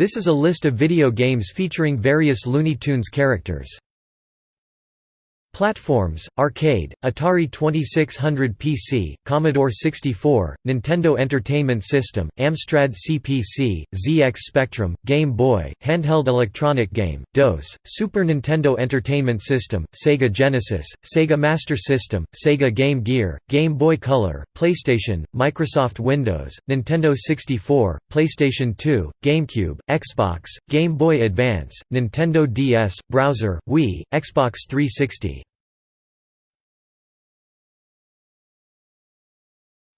This is a list of video games featuring various Looney Tunes characters. Platforms, Arcade, Atari 2600 PC, Commodore 64, Nintendo Entertainment System, Amstrad CPC, ZX Spectrum, Game Boy, Handheld Electronic Game, DOS, Super Nintendo Entertainment System, Sega Genesis, Sega Master System, Sega Game Gear, Game Boy Color, PlayStation, Microsoft Windows, Nintendo 64, PlayStation 2, GameCube, Xbox, Game Boy Advance, Nintendo DS, Browser, Wii, Xbox 360.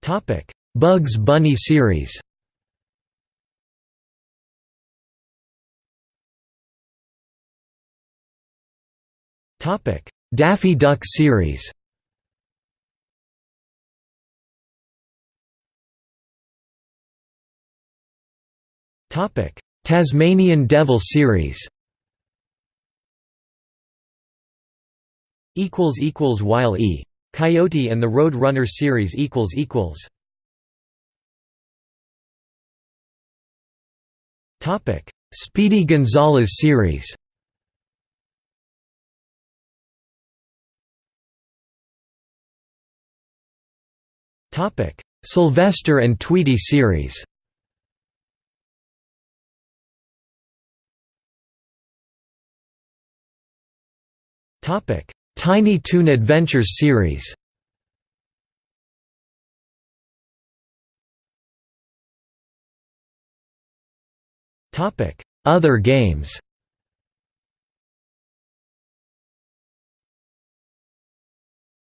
Topic: Bugs Bunny series. Topic: Daffy Duck series. Topic: Tasmanian Devil series. Equals equals Wile E. Coyote and the Road Runner series equals equals. Topic. Speedy Gonzales series. Topic. Sylvester and Tweety series. Topic Tiny Toon Adventures series. Other games